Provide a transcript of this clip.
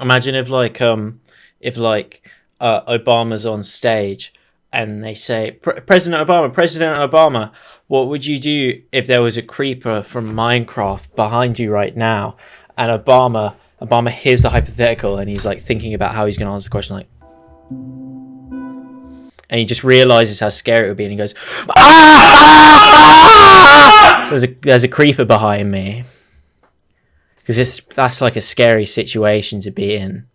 Imagine if like um if like uh, Obama's on stage and they say President Obama, President Obama, what would you do if there was a creeper from Minecraft behind you right now and Obama Obama hears the hypothetical and he's like thinking about how he's going to answer the question like and he just realizes how scary it would be and he goes ah! there's a there's a creeper behind me because it's that's like a scary situation to be in